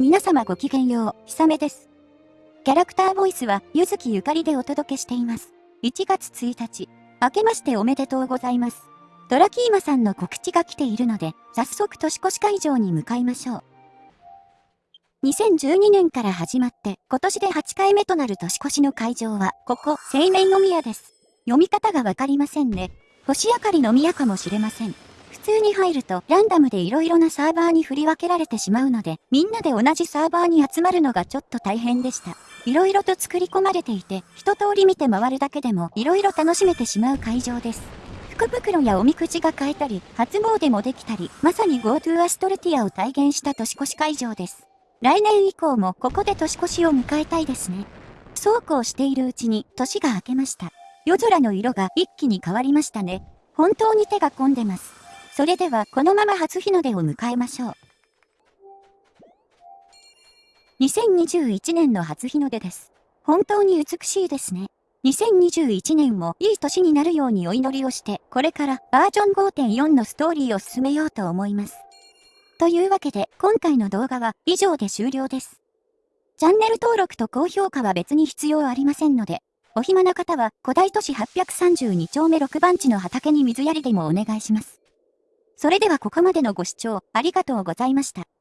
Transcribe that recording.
皆様ごきげんよう、ひさめです。キャラクターボイスは、ゆずきゆかりでお届けしています。1月1日、明けましておめでとうございます。ドラキーマさんの告知が来ているので、早速年越し会場に向かいましょう。2012年から始まって、今年で8回目となる年越しの会場は、ここ、青年の宮です。読み方がわかりませんね。星明かりの宮かもしれません。通に入るとランダムで色々なサーバーに振り分けられてしまうので、みんなで同じサーバーに集まるのがちょっと大変でした。色々と作り込まれていて、一通り見て回るだけでも色々楽しめてしまう会場です。福袋やおみくじが買えたり、初詣もできたり、まさに GoTo アストルティアを体現した年越し会場です。来年以降もここで年越しを迎えたいですね。そうこうしているうちに年が明けました。夜空の色が一気に変わりましたね。本当に手が込んでます。それではこのまま初日の出を迎えましょう。2021年の初日の出です。本当に美しいですね。2021年もいい年になるようにお祈りをして、これからバージョン5.4のストーリーを進めようと思います。というわけで、今回の動画は以上で終了です。チャンネル登録と高評価は別に必要ありませんので、お暇な方は古代都市832丁目6番地の畑に水やりでもお願いします。それではここまでのご視聴ありがとうございました。